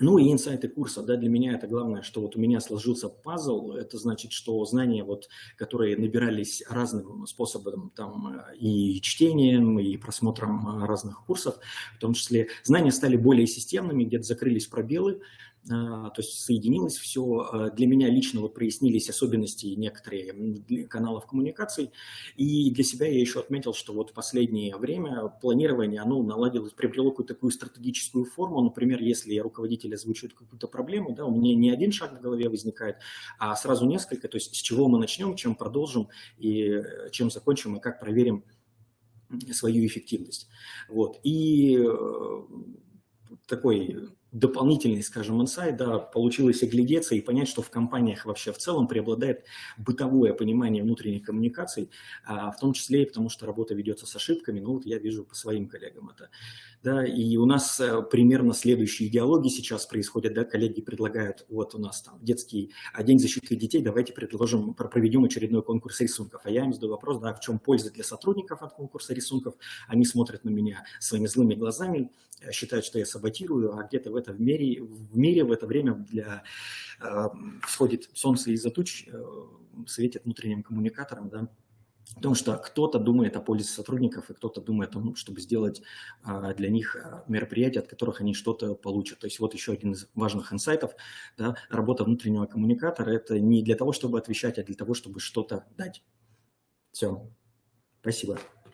Ну и инсайты курса, да, для меня это главное, что вот у меня сложился пазл, это значит, что знания, вот, которые набирались разным способом, там, и чтением, и просмотром разных курсов, в том числе знания стали более системными, где-то закрылись пробелы, а, то есть соединилось все. Для меня лично вот прояснились особенности некоторые каналов коммуникаций. И для себя я еще отметил, что вот в последнее время планирование, оно наладилось, приобрело какую-то такую стратегическую форму. Например, если руководитель озвучивает какую-то проблему, да, у меня не один шаг в голове возникает, а сразу несколько. То есть с чего мы начнем, чем продолжим и э, чем закончим, и как проверим свою эффективность. Вот. И э, такой дополнительный, скажем, инсайт, да, получилось оглядеться и понять, что в компаниях вообще в целом преобладает бытовое понимание внутренних коммуникаций, а, в том числе и потому, что работа ведется с ошибками, ну вот я вижу по своим коллегам это. Да, и у нас а, примерно следующие идеологии сейчас происходят, да, коллеги предлагают, вот у нас там детский а, день защиты детей, давайте предложим, проведем очередной конкурс рисунков, а я им задаю вопрос, да, в чем польза для сотрудников от конкурса рисунков, они смотрят на меня своими злыми глазами, считают, что я саботирую, а где-то в это в мире, в мире в это время для, э, всходит солнце из-за туч, э, светит внутренним коммуникатором, да, Потому что кто-то думает о пользе сотрудников, и кто-то думает о том, чтобы сделать а, для них э, мероприятия, от которых они что-то получат. То есть вот еще один из важных инсайтов. Да, работа внутреннего коммуникатора – это не для того, чтобы отвечать, а для того, чтобы что-то дать. Все. Спасибо.